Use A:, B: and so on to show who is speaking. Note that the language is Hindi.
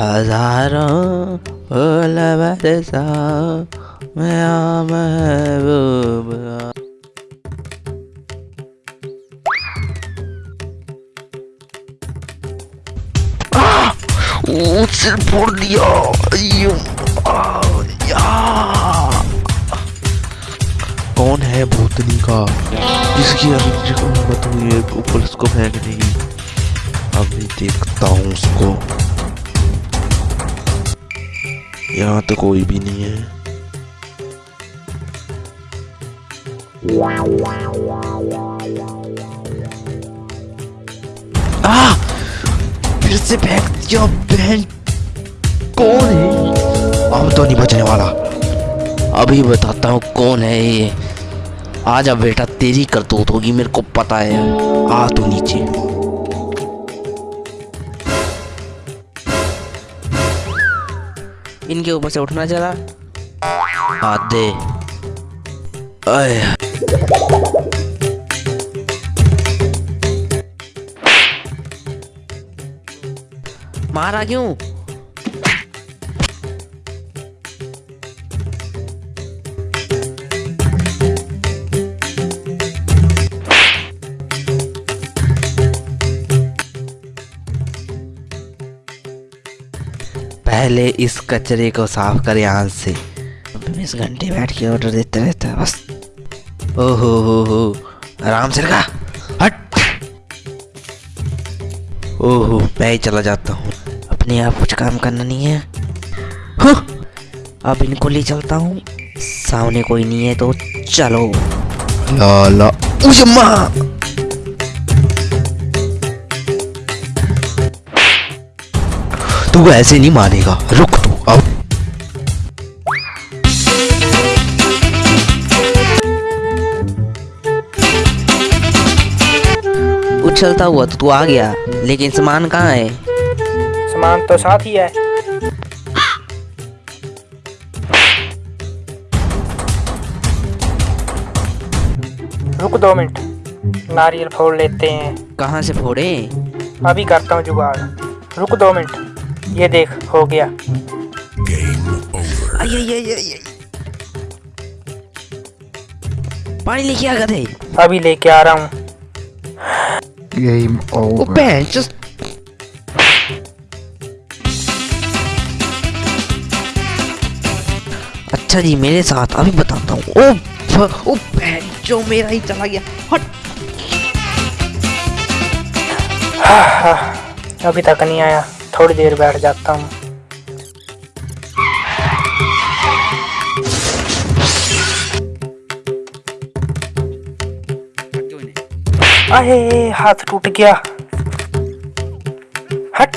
A: हज़ारों फूल बरसा मैं महबूब सिर फोड़ दिया। कौन है भूतनी का? जिसकी अभी हिम्मत हुई है को पुलिस को फेंकने की। अभी देखता हूँ उसको। यहाँ तो कोई भी नहीं है। आ! फिर से फेंक दिया बहन। कौन है अब तो नहीं बचने वाला। अभी बताता हूँ कौन है ये। आजा बेटा तेरी करतूत होगी, मेरे को पता है। आ तू नीचे। इनके ऊपर से उठना चला। आते मारा क्यों? पहले इस कचरे को साफ़ कर यहाँ से। बीस घंटे बैठ के ऑर्डर देते रहता है बस। ओहो हो हो। आराम से रखा हट। ओहो मैं ही चला जाता हूँ। अपने आप कुछ काम करना नहीं है! अब इनको ले चलता हूँ। सामने कोई नहीं है तो चलो। ला ला। उजम्मा। तू ऐसे नहीं मानेगा। रुक तू अब। उछलता हुआ तो तू आ गया लेकिन सामान कहाँ है?
B: सामान तो साथ ही है। रुक दो मिनट नारियल फोड़ लेते हैं।
A: कहाँ से फोड़े?
B: अभी करता हूँ जुगाड़। रुक दो मिनट। ये देख हो गया।
A: आई आई आई आई आई। पानी लेके आ गए
B: अभी लेके आ रहा हूँ।
C: Game
A: ओ
C: over.
A: बहन just अच्छा जी मेरे साथ अभी बताता हूँ। ओ ओ बहन जो मेरा ही चला गया। हट।
B: हाँ, हाँ, अभी तक नहीं आया। थोड़ी देर बैठ जाता हूँ। अरे हाथ टूट गया। हट।